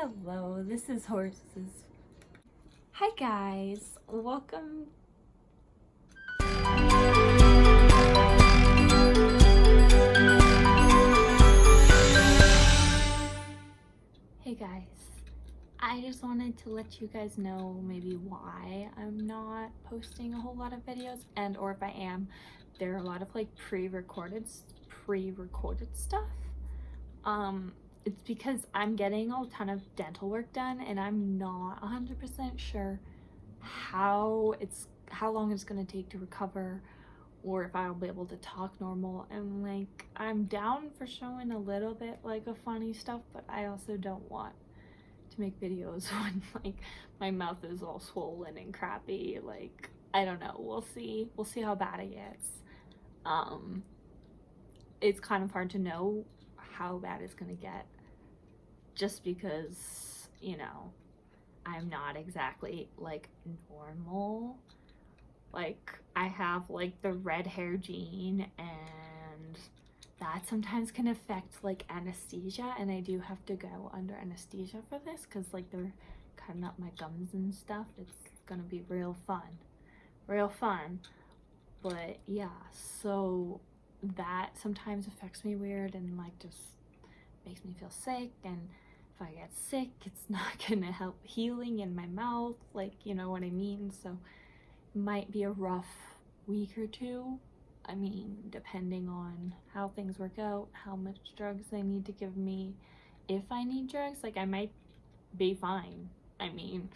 Hello, this is Horses. Hi guys, welcome. Hey guys, I just wanted to let you guys know maybe why I'm not posting a whole lot of videos and or if I am, there are a lot of like pre-recorded pre-recorded stuff. Um, it's because I'm getting a ton of dental work done and I'm not 100% sure how it's how long it's going to take to recover or if I'll be able to talk normal. And like I'm down for showing a little bit like of funny stuff but I also don't want to make videos when like my mouth is all swollen and crappy. Like I don't know. We'll see. We'll see how bad it gets. Um it's kind of hard to know how bad it's gonna get just because you know I'm not exactly like normal. Like I have like the red hair gene and that sometimes can affect like anesthesia and I do have to go under anesthesia for this because like they're cutting up my gums and stuff. It's gonna be real fun real fun. But yeah so that sometimes affects me weird and like just makes me feel sick. And if I get sick it's not gonna help healing in my mouth like you know what I mean? So might be a rough week or two. I mean depending on how things work out how much drugs they need to give me. If I need drugs like I might be fine. I mean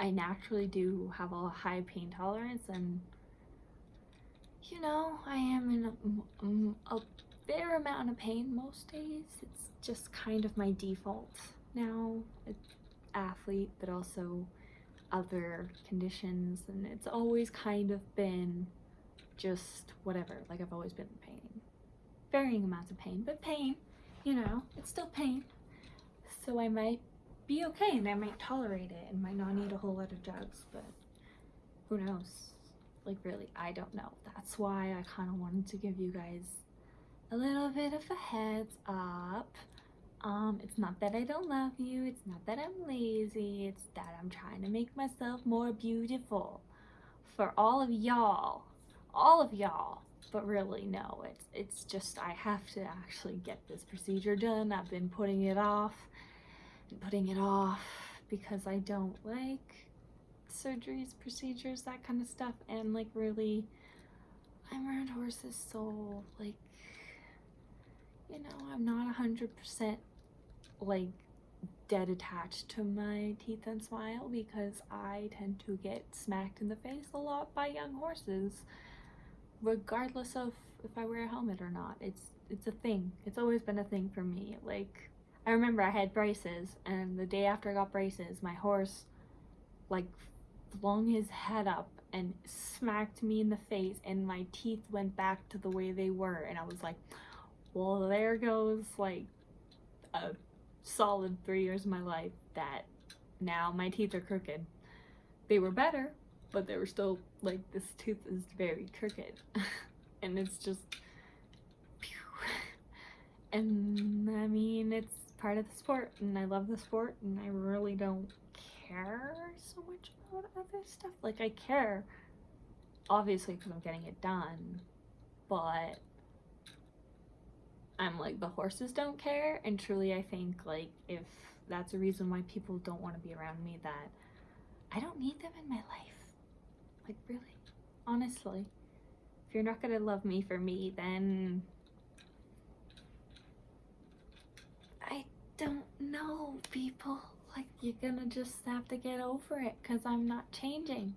I naturally do have a high pain tolerance and you know I am in a, a fair amount of pain most days. It's just kind of my default now. Athlete but also other conditions and it's always kind of been just whatever. Like I've always been in pain. Varying amounts of pain but pain you know it's still pain. So I might be okay and I might tolerate it and might not need a whole lot of drugs but who knows like really I don't know that's why I kind of wanted to give you guys a little bit of a heads up um, it's not that I don't love you. It's not that I'm lazy. It's that I'm trying to make myself more beautiful for all of y'all. All of y'all. But really, no. It's, it's just I have to actually get this procedure done. I've been putting it off and putting it off because I don't like surgeries, procedures, that kind of stuff. And like really, I'm around horses so like you know, I'm not 100% like dead attached to my teeth and smile because I tend to get smacked in the face a lot by young horses regardless of if I wear a helmet or not. It's it's a thing. It's always been a thing for me. Like I remember I had braces and the day after I got braces, my horse like flung his head up and smacked me in the face and my teeth went back to the way they were. And I was like, well there goes like a solid three years of my life that now my teeth are crooked. They were better, but they were still like this tooth is very crooked. And it's just and I mean it's part of the sport and I love the sport and I really don't care so much about other stuff. Like I care obviously because I'm getting it done but I'm like the horses don't care. And truly I think like if that's a reason why people don't want to be around me that I don't need them in my life. Like really honestly. If you're not gonna love me for me then I don't know people like you're gonna just have to get over it because I'm not changing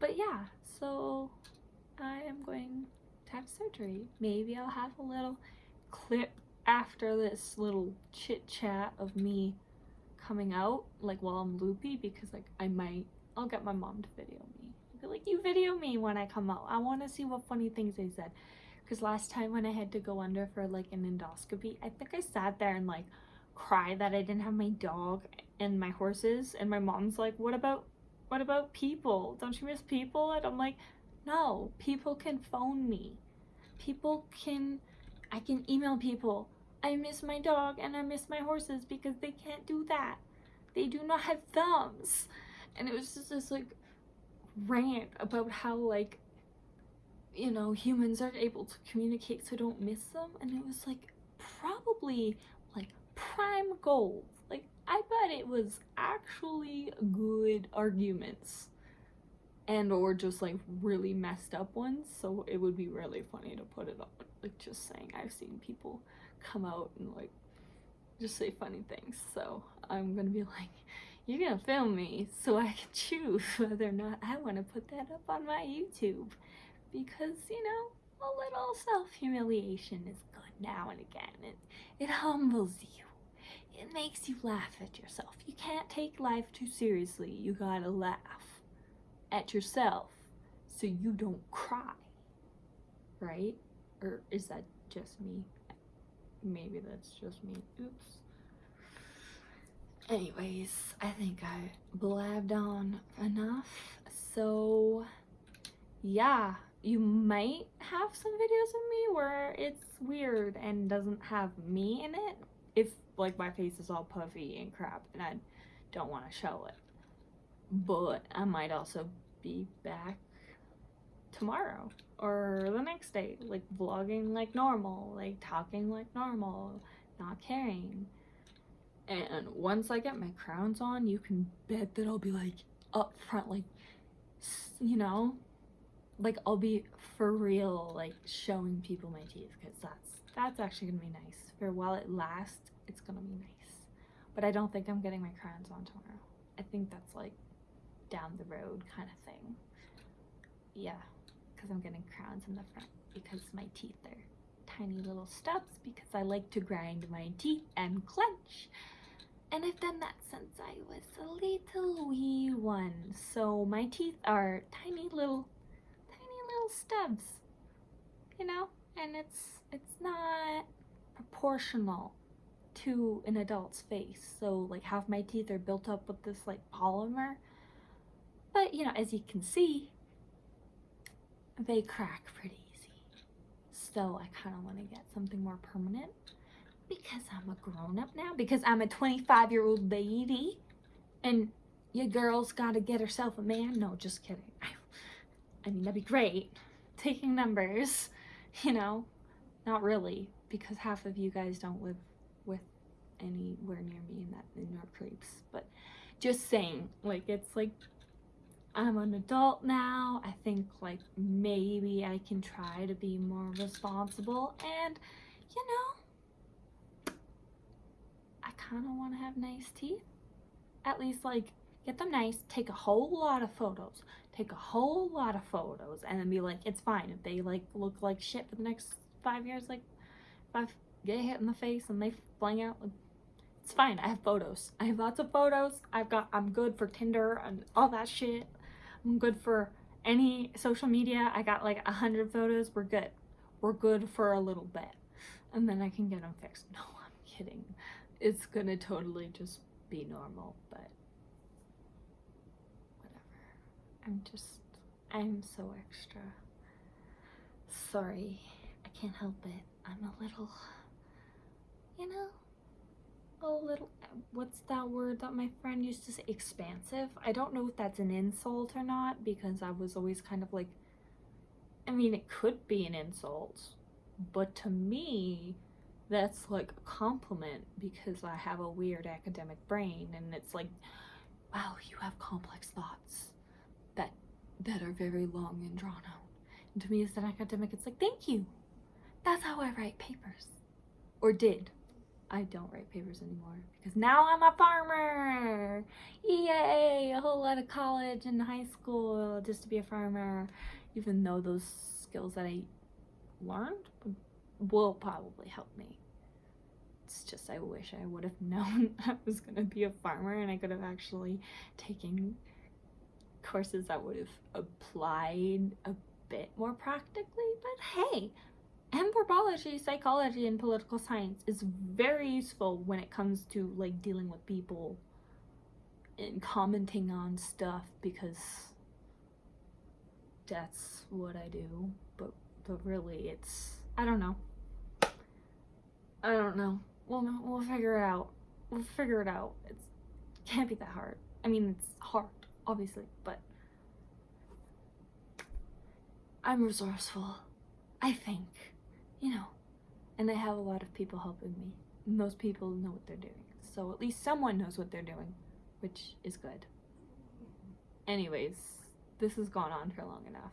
but yeah so I am going to have surgery. Maybe I'll have a little clip after this little chit chat of me coming out like while I'm loopy because like I might I'll get my mom to video me. Be like you video me when I come out. I want to see what funny things they said. Because last time when I had to go under for like an endoscopy, I think I sat there and like cried that I didn't have my dog and my horses and my mom's like, what about what about people? Don't you miss people? And I'm like, no, people can phone me. People can, I can email people I miss my dog and I miss my horses because they can't do that. They do not have thumbs. And it was just this like rant about how like you know humans are able to communicate so don't miss them and it was like probably like prime gold like i bet it was actually good arguments and or just like really messed up ones so it would be really funny to put it up like just saying i've seen people come out and like just say funny things so i'm gonna be like you're gonna film me so I can choose whether or not I want to put that up on my YouTube. Because, you know, a little self-humiliation is good now and again. It, it humbles you. It makes you laugh at yourself. You can't take life too seriously. You gotta laugh at yourself so you don't cry. Right? Or is that just me? Maybe that's just me. Oops. Anyways, I think I blabbed on enough. So, yeah, you might have some videos of me where it's weird and doesn't have me in it. If, like, my face is all puffy and crap and I don't want to show it. But I might also be back tomorrow or the next day, like, vlogging like normal, like, talking like normal, not caring and once I get my crowns on, you can bet that I'll be like up front, like, you know, like I'll be for real, like showing people my teeth because that's, that's actually gonna be nice. For while it lasts, it's gonna be nice. But I don't think I'm getting my crowns on tomorrow. I think that's like down the road kind of thing. Yeah, because I'm getting crowns in the front because my teeth are tiny little stubs because I like to grind my teeth and clench. And I've done that since I was a little wee one. So my teeth are tiny little, tiny little stubs, you know? And it's, it's not proportional to an adult's face. So like half my teeth are built up with this like polymer. But you know, as you can see, they crack pretty easy. So I kind of want to get something more permanent because I'm a grown-up now because I'm a 25 year old lady and your girl's got to get herself a man no just kidding I mean that'd be great taking numbers you know not really because half of you guys don't live with anywhere near me in that in your creeps but just saying like it's like I'm an adult now I think like maybe I can try to be more responsible and you know I kind of want to have nice teeth. At least like get them nice, take a whole lot of photos, take a whole lot of photos and then be like, it's fine. If they like look like shit for the next five years, like if I get hit in the face and they fling out, it's fine. I have photos. I have lots of photos. I've got, I'm good for Tinder and all that shit. I'm good for any social media. I got like a hundred photos. We're good. We're good for a little bit. And then I can get them fixed. No, I'm kidding it's gonna totally just be normal, but whatever. I'm just, I'm so extra. Sorry, I can't help it. I'm a little, you know, a little, what's that word that my friend used to say? Expansive. I don't know if that's an insult or not because I was always kind of like, I mean, it could be an insult, but to me, that's like a compliment because I have a weird academic brain and it's like, wow, you have complex thoughts that that are very long and drawn out. And to me as an academic, it's like, thank you. That's how I write papers. Or did. I don't write papers anymore because now I'm a farmer. Yay! A whole lot of college and high school just to be a farmer, even though those skills that I learned will probably help me. It's just I wish I would have known I was going to be a farmer and I could have actually taken courses that would have applied a bit more practically. But hey, anthropology, psychology, and political science is very useful when it comes to like dealing with people and commenting on stuff because that's what I do. But but really it's I don't know. I don't know. We'll we'll figure it out. We'll figure it out. It's can't be that hard. I mean, it's hard, obviously, but I'm resourceful. I think, you know, and I have a lot of people helping me. Those people know what they're doing. So at least someone knows what they're doing, which is good. Anyways, this has gone on for long enough.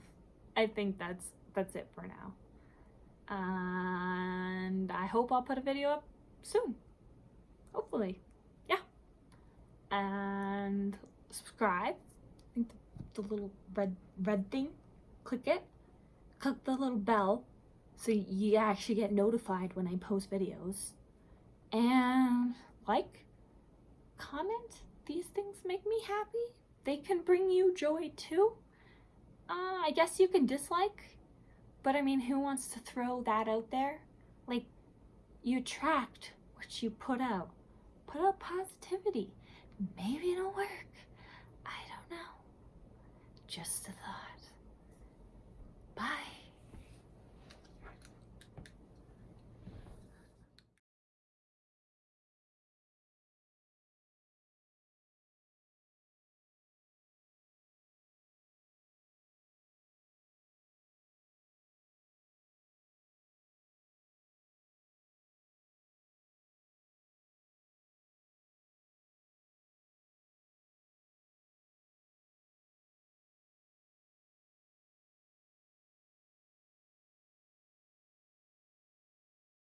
I think that's that's it for now. And I hope I'll put a video up soon. Hopefully. Yeah. And subscribe. I think the, the little red red thing. Click it. Click the little bell so you actually get notified when I post videos. And like, comment. These things make me happy. They can bring you joy too. Uh, I guess you can dislike, but I mean, who wants to throw that out there? Like, you attract what you put out. Put out positivity. Maybe it'll work. Just a thought. Bye.